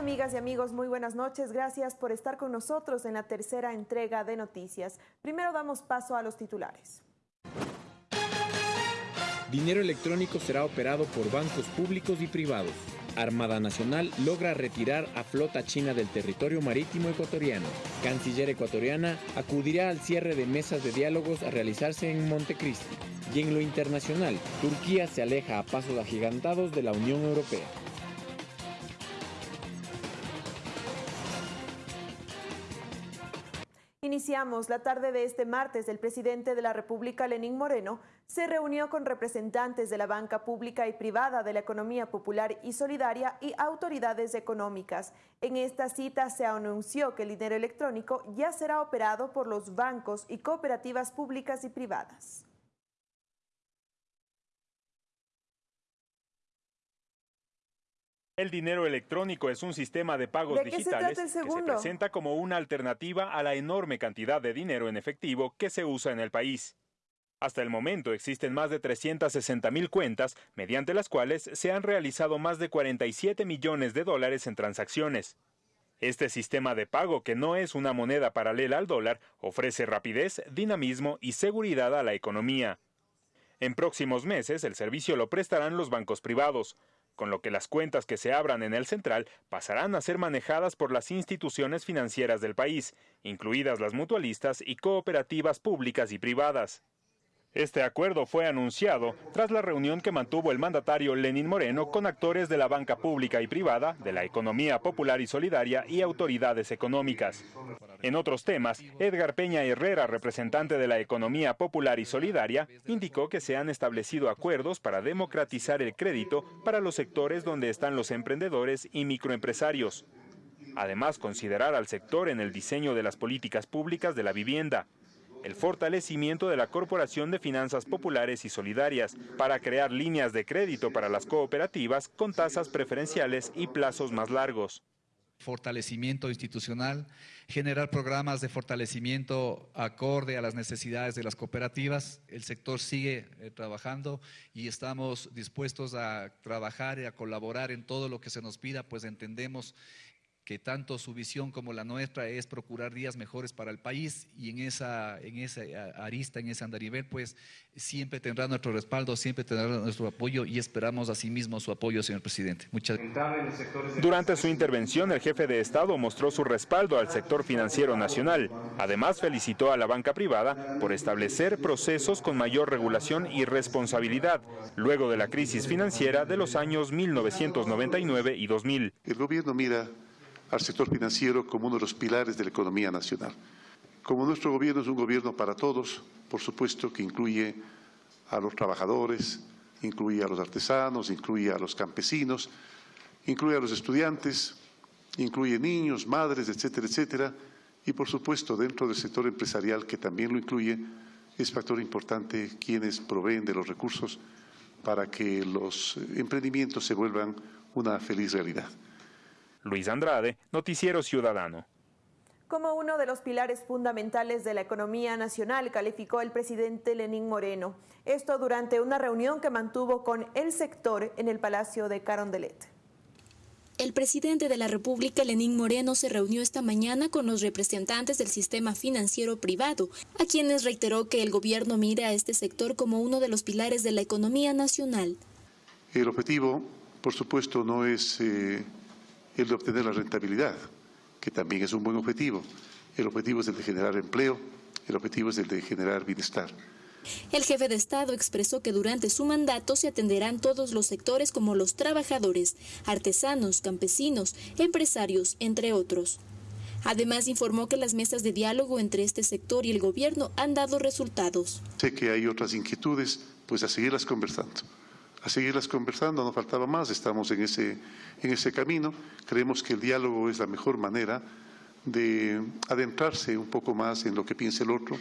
Amigas y amigos, muy buenas noches. Gracias por estar con nosotros en la tercera entrega de noticias. Primero damos paso a los titulares. Dinero electrónico será operado por bancos públicos y privados. Armada Nacional logra retirar a flota china del territorio marítimo ecuatoriano. Canciller ecuatoriana acudirá al cierre de mesas de diálogos a realizarse en Montecristi. Y en lo internacional, Turquía se aleja a pasos agigantados de la Unión Europea. Iniciamos la tarde de este martes. El presidente de la República, Lenín Moreno, se reunió con representantes de la banca pública y privada de la economía popular y solidaria y autoridades económicas. En esta cita se anunció que el dinero electrónico ya será operado por los bancos y cooperativas públicas y privadas. El dinero electrónico es un sistema de pagos digitales que se presenta como una alternativa a la enorme cantidad de dinero en efectivo que se usa en el país. Hasta el momento existen más de 360 mil cuentas, mediante las cuales se han realizado más de 47 millones de dólares en transacciones. Este sistema de pago, que no es una moneda paralela al dólar, ofrece rapidez, dinamismo y seguridad a la economía. En próximos meses, el servicio lo prestarán los bancos privados con lo que las cuentas que se abran en el central pasarán a ser manejadas por las instituciones financieras del país, incluidas las mutualistas y cooperativas públicas y privadas. Este acuerdo fue anunciado tras la reunión que mantuvo el mandatario Lenín Moreno con actores de la banca pública y privada, de la economía popular y solidaria y autoridades económicas. En otros temas, Edgar Peña Herrera, representante de la economía popular y solidaria, indicó que se han establecido acuerdos para democratizar el crédito para los sectores donde están los emprendedores y microempresarios. Además, considerar al sector en el diseño de las políticas públicas de la vivienda, el fortalecimiento de la Corporación de Finanzas Populares y Solidarias para crear líneas de crédito para las cooperativas con tasas preferenciales y plazos más largos. Fortalecimiento institucional, generar programas de fortalecimiento acorde a las necesidades de las cooperativas. El sector sigue eh, trabajando y estamos dispuestos a trabajar y a colaborar en todo lo que se nos pida, pues entendemos que tanto su visión como la nuestra es procurar días mejores para el país y en esa, en esa arista, en ese andarivel, pues siempre tendrá nuestro respaldo, siempre tendrá nuestro apoyo y esperamos asimismo su apoyo, señor presidente. Muchas gracias. Durante su intervención, el jefe de Estado mostró su respaldo al sector financiero nacional. Además, felicitó a la banca privada por establecer procesos con mayor regulación y responsabilidad, luego de la crisis financiera de los años 1999 y 2000. El gobierno mira al sector financiero como uno de los pilares de la economía nacional. Como nuestro gobierno es un gobierno para todos, por supuesto que incluye a los trabajadores, incluye a los artesanos, incluye a los campesinos, incluye a los estudiantes, incluye niños, madres, etcétera, etcétera, y por supuesto dentro del sector empresarial que también lo incluye, es factor importante quienes proveen de los recursos para que los emprendimientos se vuelvan una feliz realidad. Luis Andrade, Noticiero Ciudadano. Como uno de los pilares fundamentales de la economía nacional, calificó el presidente Lenín Moreno. Esto durante una reunión que mantuvo con el sector en el Palacio de Carondelet. El presidente de la República, Lenín Moreno, se reunió esta mañana con los representantes del sistema financiero privado, a quienes reiteró que el gobierno mira a este sector como uno de los pilares de la economía nacional. El objetivo, por supuesto, no es eh, el de obtener la rentabilidad, que también es un buen objetivo. El objetivo es el de generar empleo, el objetivo es el de generar bienestar. El jefe de Estado expresó que durante su mandato se atenderán todos los sectores como los trabajadores, artesanos, campesinos, empresarios, entre otros. Además informó que las mesas de diálogo entre este sector y el gobierno han dado resultados. Sé que hay otras inquietudes, pues a seguirlas conversando a seguirlas conversando, no faltaba más, estamos en ese, en ese camino. Creemos que el diálogo es la mejor manera de adentrarse un poco más en lo que piensa el otro.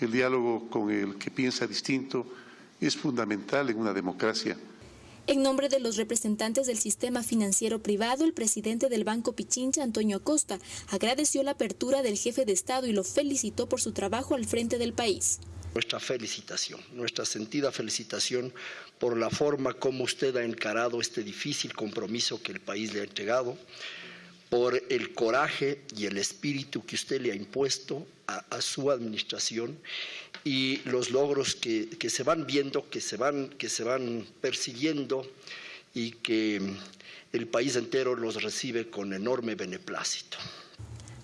El diálogo con el que piensa distinto es fundamental en una democracia. En nombre de los representantes del sistema financiero privado, el presidente del Banco Pichincha, Antonio Acosta, agradeció la apertura del jefe de Estado y lo felicitó por su trabajo al frente del país nuestra felicitación, nuestra sentida felicitación por la forma como usted ha encarado este difícil compromiso que el país le ha entregado, por el coraje y el espíritu que usted le ha impuesto a, su administración y los logros que, se van viendo, que se van, que se van persiguiendo y que el país entero los recibe con enorme beneplácito.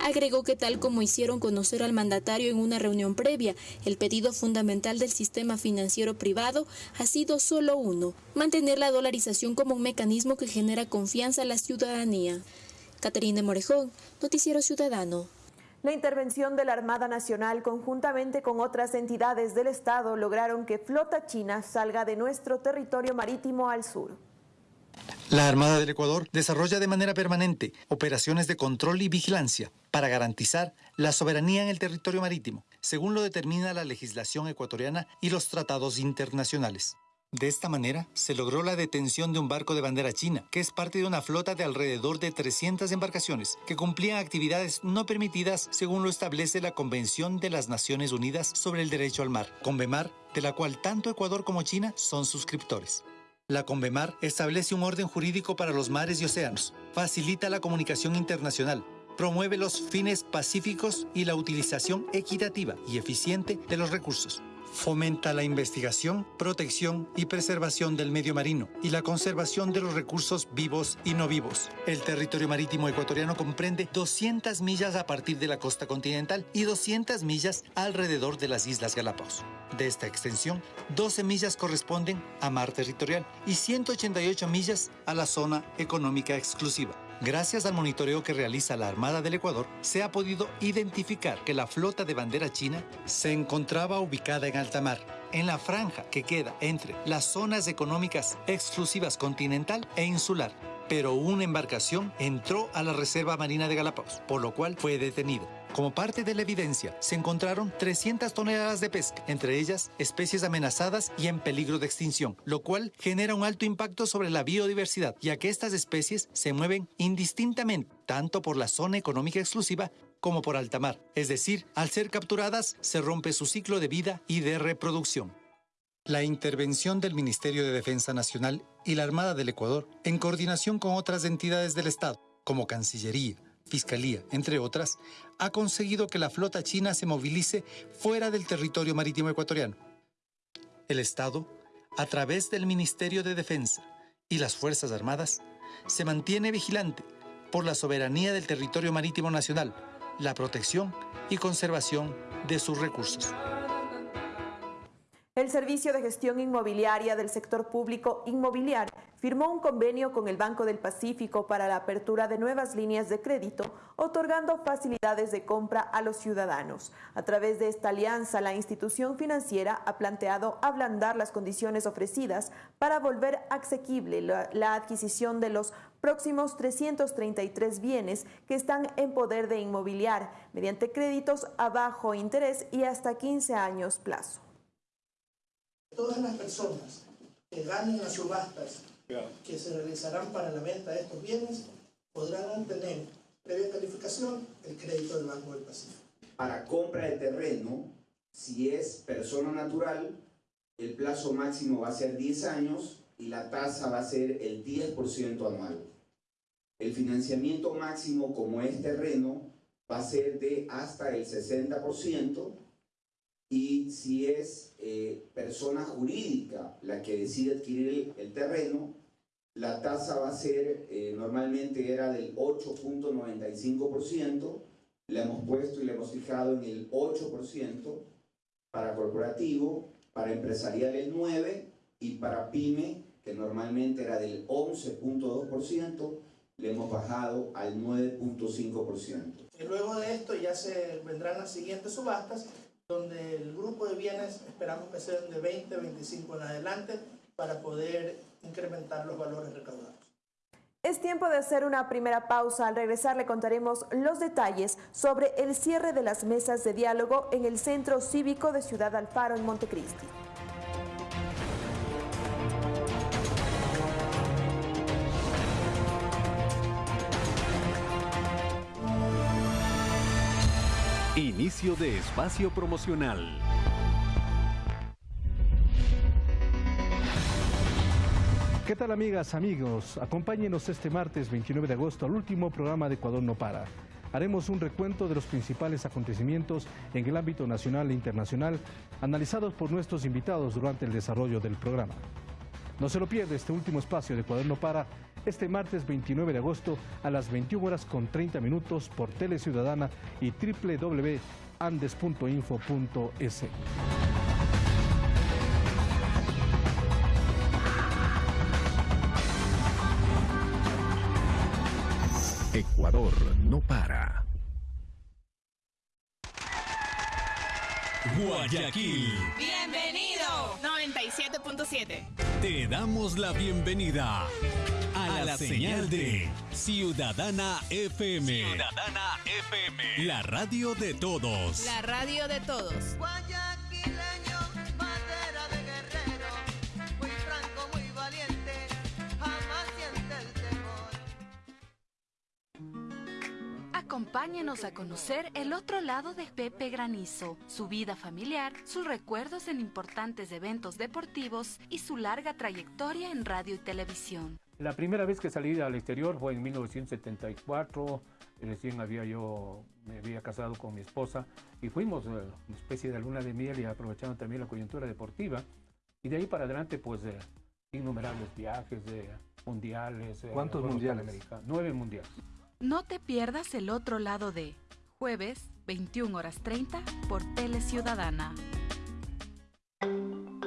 Agregó que tal como hicieron conocer al mandatario en una reunión previa, el pedido fundamental del sistema financiero privado ha sido solo uno, mantener la dolarización como un mecanismo que genera confianza a la ciudadanía. Caterina Morejón, Noticiero Ciudadano. La intervención de la Armada Nacional conjuntamente con otras entidades del Estado lograron que flota china salga de nuestro territorio marítimo al sur. La Armada del Ecuador desarrolla de manera permanente operaciones de control y vigilancia para garantizar la soberanía en el territorio marítimo, según lo determina la legislación ecuatoriana y los tratados internacionales. De esta manera, se logró la detención de un barco de bandera china, que es parte de una flota de alrededor de 300 embarcaciones, que cumplían actividades no permitidas según lo establece la Convención de las Naciones Unidas sobre el Derecho al Mar, CONVEMAR, de la cual tanto Ecuador como China son suscriptores. La CONVEMAR establece un orden jurídico para los mares y océanos, facilita la comunicación internacional, promueve los fines pacíficos y la utilización equitativa y eficiente de los recursos Fomenta la investigación, protección y preservación del medio marino y la conservación de los recursos vivos y no vivos. El territorio marítimo ecuatoriano comprende 200 millas a partir de la costa continental y 200 millas alrededor de las Islas Galápagos. De esta extensión, 12 millas corresponden a mar territorial y 188 millas a la zona económica exclusiva. Gracias al monitoreo que realiza la Armada del Ecuador, se ha podido identificar que la flota de bandera china se encontraba ubicada en alta mar, en la franja que queda entre las zonas económicas exclusivas continental e insular. Pero una embarcación entró a la Reserva Marina de Galápagos, por lo cual fue detenido. Como parte de la evidencia, se encontraron 300 toneladas de pesca, entre ellas especies amenazadas y en peligro de extinción, lo cual genera un alto impacto sobre la biodiversidad, ya que estas especies se mueven indistintamente tanto por la zona económica exclusiva como por alta mar. Es decir, al ser capturadas, se rompe su ciclo de vida y de reproducción. La intervención del Ministerio de Defensa Nacional y la Armada del Ecuador, en coordinación con otras entidades del Estado, como Cancillería, Fiscalía, entre otras, ha conseguido que la flota china se movilice fuera del territorio marítimo ecuatoriano. El Estado, a través del Ministerio de Defensa y las Fuerzas Armadas, se mantiene vigilante por la soberanía del territorio marítimo nacional, la protección y conservación de sus recursos. El Servicio de Gestión Inmobiliaria del Sector Público Inmobiliario firmó un convenio con el Banco del Pacífico para la apertura de nuevas líneas de crédito, otorgando facilidades de compra a los ciudadanos. A través de esta alianza, la institución financiera ha planteado ablandar las condiciones ofrecidas para volver asequible la, la adquisición de los próximos 333 bienes que están en poder de inmobiliar mediante créditos a bajo interés y hasta 15 años plazo todas las personas que ganen las subastas que se realizarán para la venta de estos bienes podrán obtener, previa calificación, el crédito del Banco del Pacífico. Para compra de terreno, si es persona natural, el plazo máximo va a ser 10 años y la tasa va a ser el 10% anual. El financiamiento máximo, como es terreno, va a ser de hasta el 60% y si es eh, persona jurídica la que decide adquirir el, terreno, la tasa va a ser, eh, normalmente era del 8.95%, la hemos puesto y la hemos fijado en el 8% para corporativo, para empresarial el 9% y para pyme, que normalmente era del 11.2%, le hemos bajado al 9.5%. Y luego de esto ya se vendrán las siguientes subastas donde el grupo de bienes esperamos que sean de 20, 25 en adelante para poder incrementar los valores recaudados. Es tiempo de hacer una primera pausa. Al regresar le contaremos los detalles sobre el cierre de las mesas de diálogo en el Centro Cívico de Ciudad Alfaro en Montecristi. Inicio de espacio promocional. ¿Qué tal amigas, amigos? Acompáñenos este martes 29 de agosto al último programa de Ecuador no para. Haremos un recuento de los principales acontecimientos en el ámbito nacional e internacional analizados por nuestros invitados durante el desarrollo del programa. No se lo pierda este último espacio de Ecuador no para este martes 29 de agosto a las 21 horas con 30 minutos por Tele Ciudadana y www.andes.info.es. Ecuador no para. Guayaquil. Bienvenido. 97.7. Te damos la bienvenida a, la, señal, de Ciudadana FM. Ciudadana FM. La radio de todos. La radio de todos. Acompáñenos a conocer el otro lado de Pepe Granizo, su vida familiar, sus recuerdos en importantes eventos deportivos y su larga trayectoria en radio y televisión. La primera vez que salí al exterior fue en 1974, recién había yo, me había casado con mi esposa y fuimos eh, una especie de luna de miel y aprovechando también la coyuntura deportiva. Y de ahí para adelante, pues, eh, innumerables viajes de mundiales. Eh, ¿Cuántos mundiales? Nueve mundiales. No te pierdas el otro lado de jueves 21 horas 30 por Tele Ciudadana.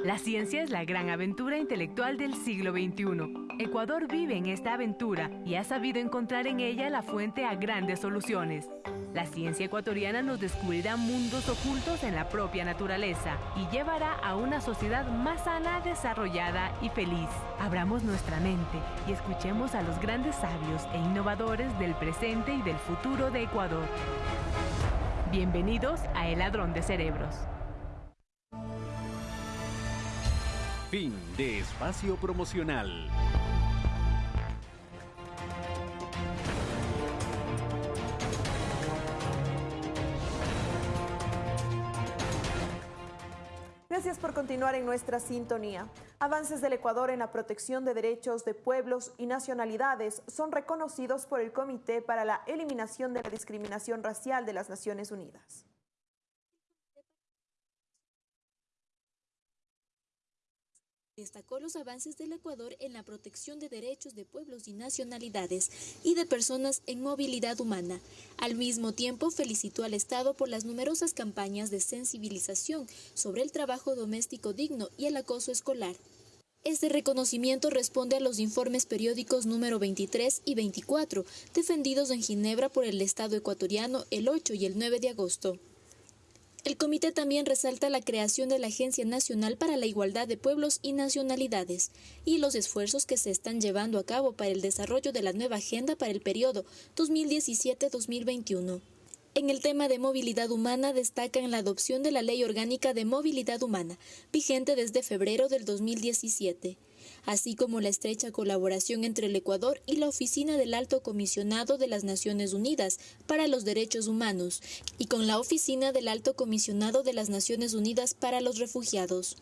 La ciencia es la gran aventura intelectual del siglo XXI. Ecuador vive en esta aventura y ha sabido encontrar en ella la fuente a grandes soluciones. La ciencia ecuatoriana nos descubrirá mundos ocultos en la propia naturaleza y llevará a una sociedad más sana, desarrollada y feliz. Abramos nuestra mente y escuchemos a los grandes sabios e innovadores del presente y del futuro de Ecuador. Bienvenidos a El Ladrón de Cerebros. Fin de espacio promocional. Gracias por continuar en nuestra sintonía. Avances del Ecuador en la protección de derechos de pueblos y nacionalidades son reconocidos por el Comité para la Eliminación de la Discriminación Racial de las Naciones Unidas. Destacó los avances del Ecuador en la protección de derechos de pueblos y nacionalidades y de personas en movilidad humana. Al mismo tiempo, felicitó al Estado por las numerosas campañas de sensibilización sobre el trabajo doméstico digno y el acoso escolar. Este reconocimiento responde a los informes periódicos número 23 y 24, defendidos en Ginebra por el Estado ecuatoriano el 8 y el 9 de agosto. El comité también resalta la creación de la Agencia Nacional para la Igualdad de Pueblos y Nacionalidades y los esfuerzos que se están llevando a cabo para el desarrollo de la nueva agenda para el periodo 2017-2021. En el tema de movilidad humana destacan la adopción de la Ley Orgánica de Movilidad Humana, vigente desde febrero del 2017 así como la estrecha colaboración entre el Ecuador y la Oficina del Alto Comisionado de las Naciones Unidas para los Derechos Humanos y con la Oficina del Alto Comisionado de las Naciones Unidas para los Refugiados.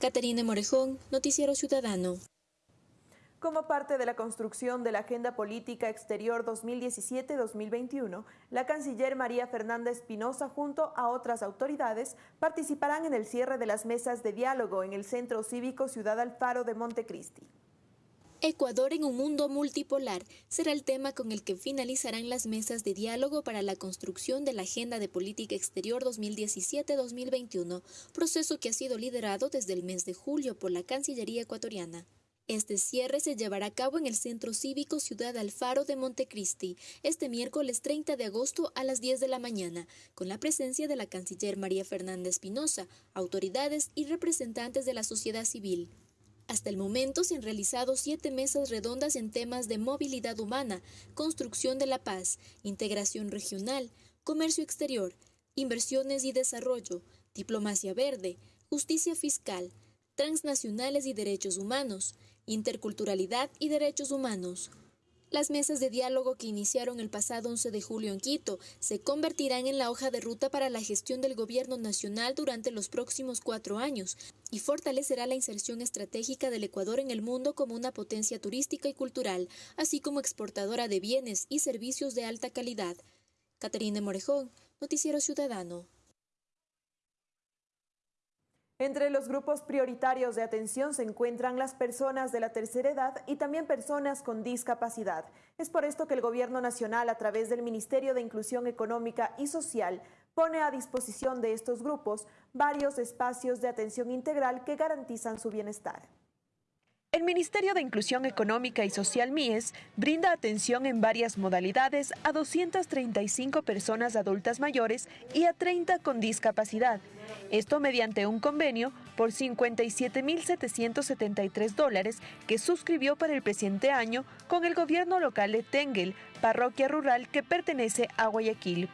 Caterina Morejón, Noticiero Ciudadano. Como parte de la construcción de la Agenda Política Exterior 2017-2021, la canciller María Fernanda Espinosa junto a otras autoridades participarán en el cierre de las mesas de diálogo en el Centro Cívico Ciudad Alfaro de Montecristi. Ecuador en un mundo multipolar será el tema con el que finalizarán las mesas de diálogo para la construcción de la Agenda de Política Exterior 2017-2021, proceso que ha sido liderado desde el mes de julio por la Cancillería ecuatoriana. Este cierre se llevará a cabo en el Centro Cívico Ciudad Alfaro de Montecristi este miércoles 30 de agosto a las 10 de la mañana, con la presencia de la canciller María Fernanda Espinosa, autoridades y representantes de la sociedad civil. Hasta el momento se han realizado siete mesas redondas en temas de movilidad humana, construcción de la paz, integración regional, comercio exterior, inversiones y desarrollo, diplomacia verde, justicia fiscal, transnacionales y derechos humanos, interculturalidad y derechos humanos. Las mesas de diálogo que iniciaron el pasado 11 de julio en Quito se convertirán en la hoja de ruta para la gestión del gobierno nacional durante los próximos cuatro años y fortalecerá la inserción estratégica del Ecuador en el mundo como una potencia turística y cultural, así como exportadora de bienes y servicios de alta calidad. Caterine Morejón, Noticiero Ciudadano. Entre los grupos prioritarios de atención se encuentran las personas de la tercera edad y también personas con discapacidad. Es por esto que el Gobierno Nacional, a través del Ministerio de Inclusión Económica y Social, pone a disposición de estos grupos varios espacios de atención integral que garantizan su bienestar. El Ministerio de Inclusión Económica y Social MIES brinda atención en varias modalidades a 235 personas adultas mayores y a 30 con discapacidad. Esto mediante un convenio por 57.773 dólares que suscribió para el presente año con el gobierno local de Tengel, parroquia rural que pertenece a Guayaquil.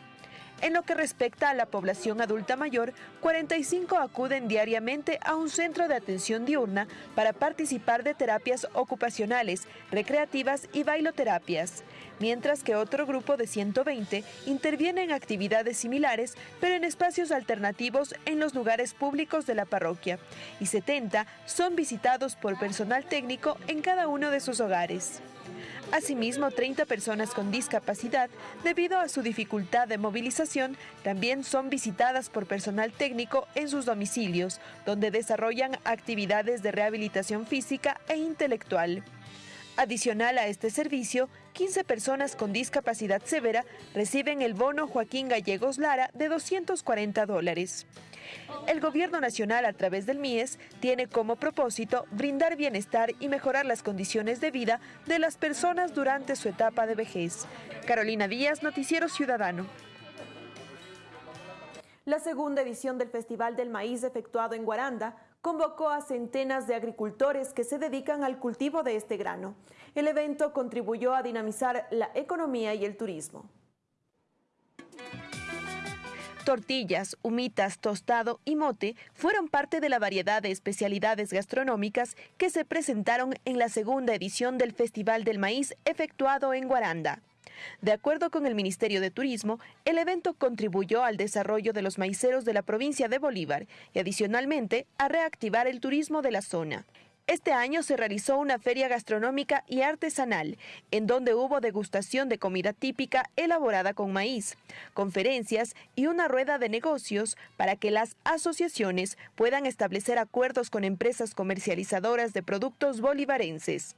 En lo que respecta a la población adulta mayor, 45 acuden diariamente a un centro de atención diurna para participar de terapias ocupacionales, recreativas y bailoterapias, mientras que otro grupo de 120 interviene en actividades similares, pero en espacios alternativos en los lugares públicos de la parroquia, y 70 son visitados por personal técnico en cada uno de sus hogares. Asimismo, 30 personas con discapacidad, debido a su dificultad de movilización, también son visitadas por personal técnico en sus domicilios, donde desarrollan actividades de rehabilitación física e intelectual. Adicional a este servicio, 15 personas con discapacidad severa reciben el bono Joaquín Gallegos Lara de 240 dólares. El Gobierno Nacional, a través del MIES, tiene como propósito brindar bienestar y mejorar las condiciones de vida de las personas durante su etapa de vejez. Carolina Díaz, Noticiero Ciudadano. La segunda edición del Festival del Maíz efectuado en Guaranda convocó a centenas de agricultores que se dedican al cultivo de este grano. El evento contribuyó a dinamizar la economía y el turismo. Tortillas, humitas, tostado y mote fueron parte de la variedad de especialidades gastronómicas que se presentaron en la segunda edición del Festival del Maíz efectuado en Guaranda. De acuerdo con el Ministerio de Turismo, el evento contribuyó al desarrollo de los maiceros de la provincia de Bolívar y adicionalmente a reactivar el turismo de la zona. Este año se realizó una feria gastronómica y artesanal, en donde hubo degustación de comida típica elaborada con maíz, conferencias y una rueda de negocios para que las asociaciones puedan establecer acuerdos con empresas comercializadoras de productos bolivarenses.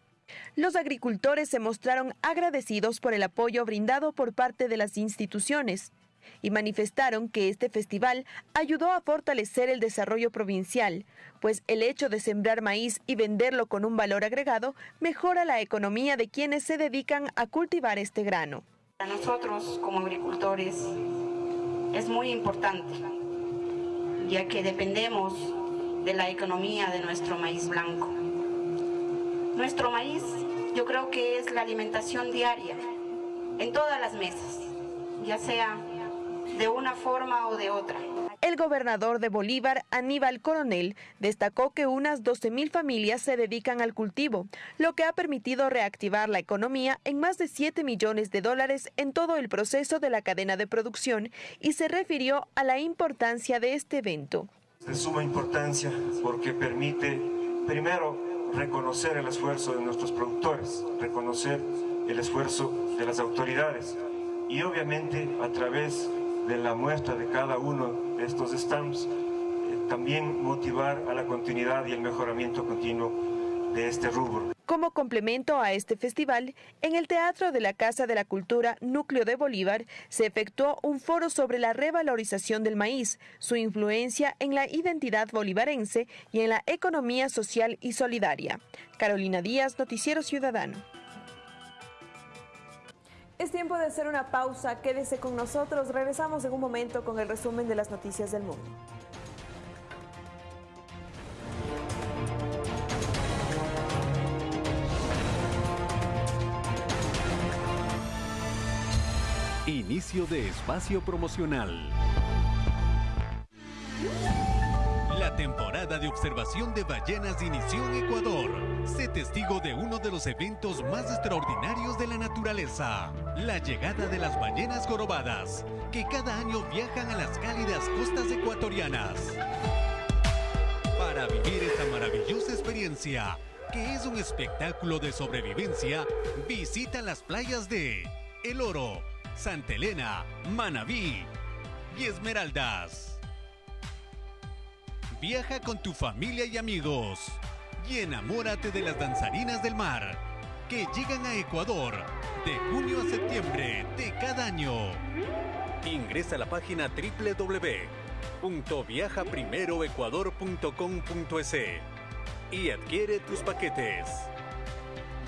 Los agricultores se mostraron agradecidos por el apoyo brindado por parte de las instituciones y manifestaron que este festival ayudó a fortalecer el desarrollo provincial, pues el hecho de sembrar maíz y venderlo con un valor agregado mejora la economía de quienes se dedican a cultivar este grano. Para nosotros como agricultores es muy importante, ya que dependemos de la economía de nuestro maíz blanco. Nuestro maíz yo creo que es la alimentación diaria en todas las mesas, ya sea de una forma o de otra. El gobernador de Bolívar, Aníbal Coronel, destacó que unas 12.000 familias se dedican al cultivo, lo que ha permitido reactivar la economía en más de 7 millones de dólares en todo el proceso de la cadena de producción y se refirió a la importancia de este evento. De suma importancia porque permite, primero, reconocer el esfuerzo de nuestros productores, reconocer el esfuerzo de las autoridades y obviamente a través de la muestra de cada uno de estos stamps, eh, también motivar a la continuidad y el mejoramiento continuo de este rubro. Como complemento a este festival, en el Teatro de la Casa de la Cultura Núcleo de Bolívar se efectuó un foro sobre la revalorización del maíz, su influencia en la identidad bolivarense y en la economía social y solidaria. Carolina Díaz, Noticiero Ciudadano. Es tiempo de hacer una pausa. Quédese con nosotros. Regresamos en un momento con el resumen de las noticias del mundo. Inicio de espacio promocional. La temporada de observación de ballenas inició en Ecuador. Sé testigo de uno de los eventos más extraordinarios de la naturaleza, la llegada de las ballenas jorobadas, que cada año viajan a las cálidas costas ecuatorianas. Para vivir esta maravillosa experiencia, que es un espectáculo de sobrevivencia, visita las playas de El Oro, Santa Elena, Manabí y Esmeraldas. Viaja con tu familia y amigos y enamórate de las danzarinas del mar que llegan a Ecuador de junio a septiembre de cada año. Ingresa a la página www.viajaprimeroecuador.com.es y adquiere tus paquetes.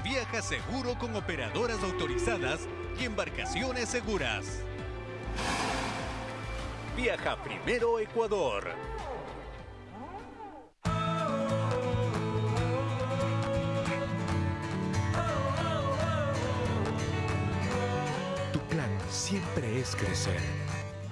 Viaja seguro con operadoras autorizadas y embarcaciones seguras. Viaja primero Ecuador. Tu plan siempre es crecer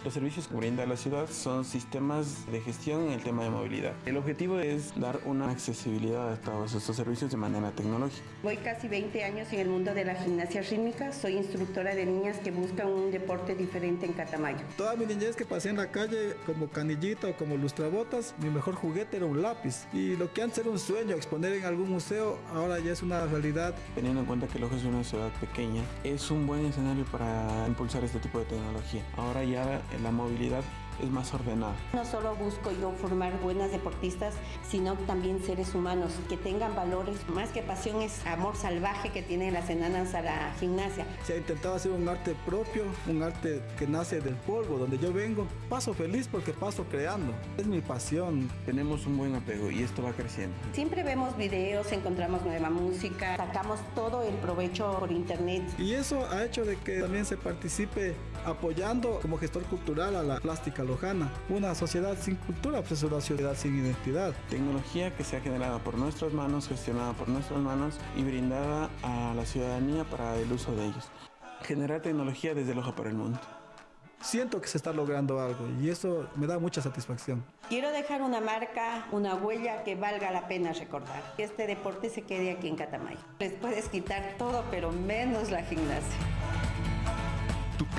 los servicios que brinda la ciudad son sistemas de gestión en el tema de movilidad. El objetivo es dar una accesibilidad a todos estos servicios de manera tecnológica. Voy casi 20 años en el mundo de la gimnasia rítmica. Soy instructora de niñas que buscan un deporte diferente en Catamayo. Toda mi niñez que pasé en la calle como canillita o como lustrabotas, mi mejor juguete era un lápiz. Y lo que antes era un sueño, exponer en algún museo, ahora ya es una realidad. Teniendo en cuenta que Loja es una ciudad pequeña, es un buen escenario para impulsar este tipo de tecnología. Ahora ya la movilidad es más ordenada. No solo busco yo formar buenas deportistas, sino también seres humanos que tengan valores. Más que pasión es amor salvaje que tienen las enanas a la gimnasia. Se ha intentado hacer un arte propio, un arte que nace del polvo, donde yo vengo. Paso feliz porque paso creando. Es mi pasión. Tenemos un buen apego y esto va creciendo. Siempre vemos videos, encontramos nueva música, sacamos todo el provecho por internet. Y eso ha hecho de que también se participe apoyando como gestor cultural a la plástica lojana. Una sociedad sin cultura pues es una sociedad sin identidad. Tecnología que se ha generado por nuestras manos, gestionada por nuestras manos y brindada a la ciudadanía para el uso de ellos. Generar tecnología desde Loja para el mundo. Siento que se está logrando algo y eso me da mucha satisfacción. Quiero dejar una marca, una huella que valga la pena recordar. Que este deporte se quede aquí en Catamayo. Les puedes quitar todo, pero menos la gimnasia.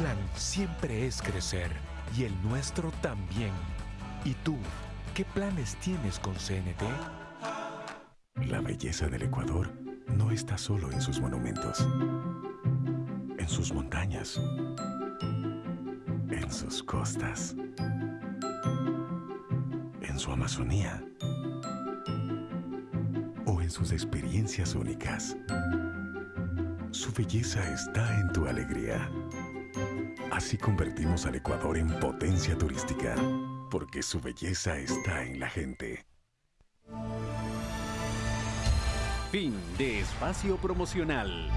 Plan siempre es crecer y el nuestro también. ¿Y tú, qué planes tienes con CNT? La belleza del Ecuador no está solo en sus monumentos, en sus montañas, en sus costas, en su Amazonía o en sus experiencias únicas. Su belleza está en tu alegría. Así convertimos al Ecuador en potencia turística, porque su belleza está en la gente. Fin de espacio promocional.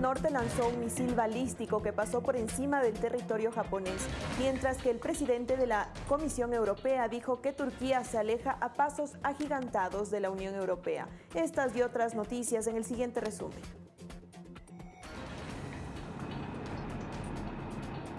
Norte lanzó un misil balístico que pasó por encima del territorio japonés, mientras que el presidente de la Comisión Europea dijo que Turquía se aleja a pasos agigantados de la Unión Europea. Estas y otras noticias en el siguiente resumen.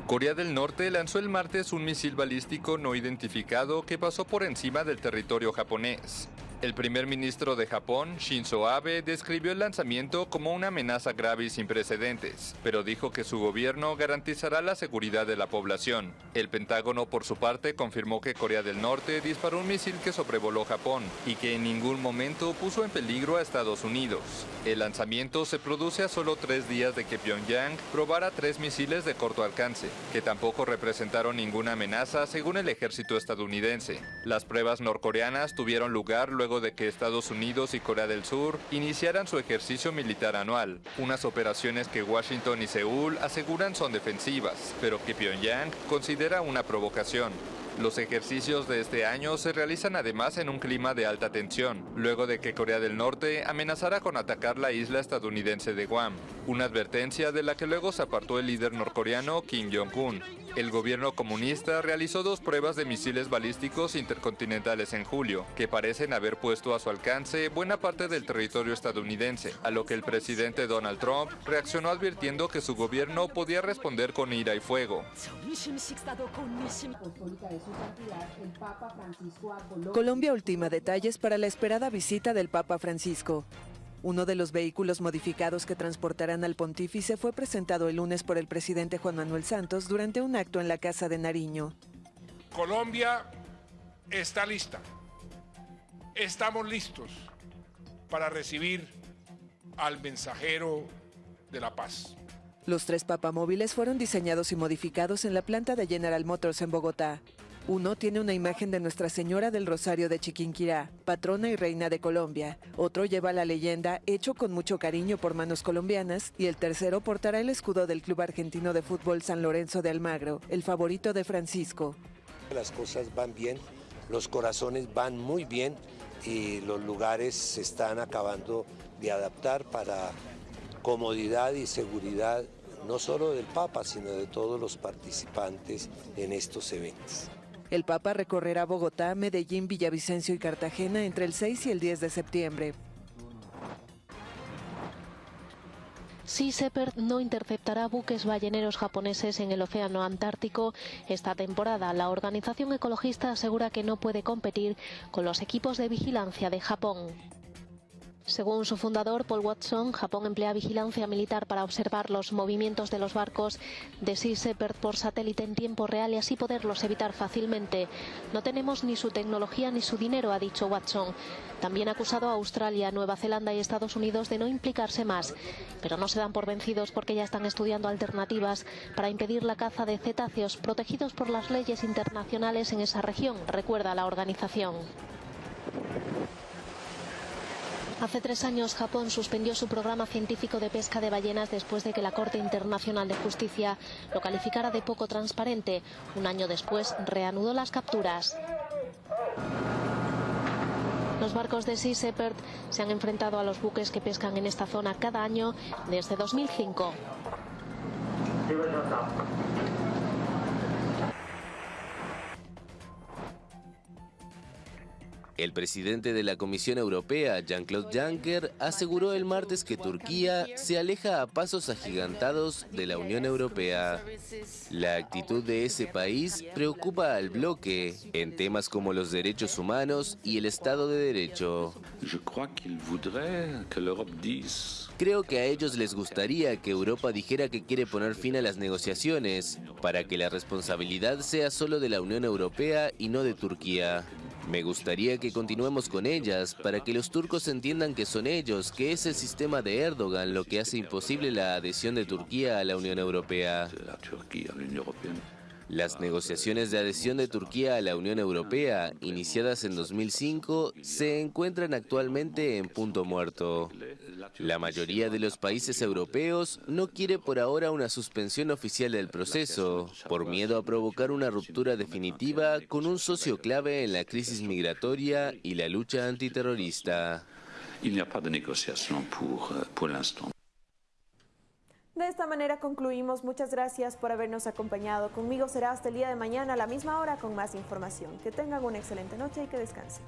Corea del Norte lanzó el martes un misil balístico no identificado que pasó por encima del territorio japonés. El primer ministro de Japón, Shinzo Abe, describió el lanzamiento como una amenaza grave y sin precedentes, pero dijo que su gobierno garantizará la seguridad de la población. El Pentágono, por su parte, confirmó que Corea del Norte disparó un misil que sobrevoló Japón y que en ningún momento puso en peligro a Estados Unidos. El lanzamiento se produce a solo tres días de que Pyongyang probara tres misiles de corto alcance, que tampoco representaron ninguna amenaza según el ejército estadounidense. Las pruebas norcoreanas tuvieron lugar luego de que Estados Unidos y Corea del Sur iniciaran su ejercicio militar anual, unas operaciones que Washington y Seúl aseguran son defensivas, pero que Pyongyang considera una provocación. Los ejercicios de este año se realizan además en un clima de alta tensión, luego de que Corea del Norte amenazara con atacar la isla estadounidense de Guam. una advertencia de la que luego se apartó el líder norcoreano Kim Jong-un. El gobierno comunista realizó dos pruebas de misiles balísticos intercontinentales en julio, que parecen haber puesto a su alcance buena parte del territorio estadounidense, a lo que el presidente Donald Trump reaccionó advirtiendo que su gobierno podía responder con ira y fuego. Colombia ultima detalles para la esperada visita del Papa Francisco. Uno de los vehículos modificados que transportarán al pontífice fue presentado el lunes por el presidente Juan Manuel Santos durante un acto en la Casa de Nariño. Colombia está lista. Estamos listos para recibir al mensajero de la paz. Los tres papamóviles fueron diseñados y modificados en la planta de General Motors en Bogotá. Uno tiene una imagen de Nuestra Señora del Rosario de Chiquinquirá, patrona y reina de Colombia. Otro lleva la leyenda, hecho con mucho cariño por manos colombianas. Y el tercero portará el escudo del Club Argentino de Fútbol San Lorenzo de Almagro, el favorito de Francisco. Las cosas van bien, los corazones van muy bien y los lugares se están acabando de adaptar para comodidad y seguridad no solo del Papa, sino de todos los participantes en estos eventos. El Papa recorrerá Bogotá, Medellín, Villavicencio y Cartagena entre el 6 y el 10 de septiembre. Sea Shepherd no interceptará buques balleneros japoneses en el Océano Antártico esta temporada. La organización ecologista asegura que no puede competir con los equipos de vigilancia de Japón. Según su fundador, Paul Watson, Japón emplea vigilancia militar para observar los movimientos de los barcos de Sea Shepherd por satélite en tiempo real y así poderlos evitar fácilmente. No tenemos ni su tecnología ni su dinero, ha dicho Watson. También ha acusado a Australia, Nueva Zelanda y Estados Unidos de no implicarse más, pero no se dan por vencidos porque ya están estudiando alternativas para impedir la caza de cetáceos protegidos por las leyes internacionales en esa región, recuerda la organización. Hace tres años Japón suspendió su programa científico de pesca de ballenas después de que la Corte Internacional de Justicia lo calificara de poco transparente. Un año después reanudó las capturas. Los barcos de Sea Shepherd se han enfrentado a los buques que pescan en esta zona cada año desde 2005. El presidente de la Comisión Europea, Jean-Claude Juncker, aseguró el martes que Turquía se aleja a pasos agigantados de la Unión Europea. La actitud de ese país preocupa al bloque en temas como los derechos humanos y el Estado de Derecho. Creo que a ellos les gustaría que Europa dijera que quiere poner fin a las negociaciones, para que la responsabilidad sea solo de la Unión Europea y no de Turquía. Me gustaría que continuemos con ellas para que los turcos entiendan que son ellos, que es el sistema de Erdogan lo que hace imposible la adhesión de Turquía a la Unión Europea. Las negociaciones de adhesión de Turquía a la Unión Europea, iniciadas en 2005, se encuentran actualmente en punto muerto. La mayoría de los países europeos no quiere por ahora una suspensión oficial del proceso, por miedo a provocar una ruptura definitiva con un socio clave en la crisis migratoria y la lucha antiterrorista. De esta manera concluimos. Muchas gracias por habernos acompañado. Conmigo será hasta el día de mañana a la misma hora con más información. Que tengan una excelente noche y que descansen.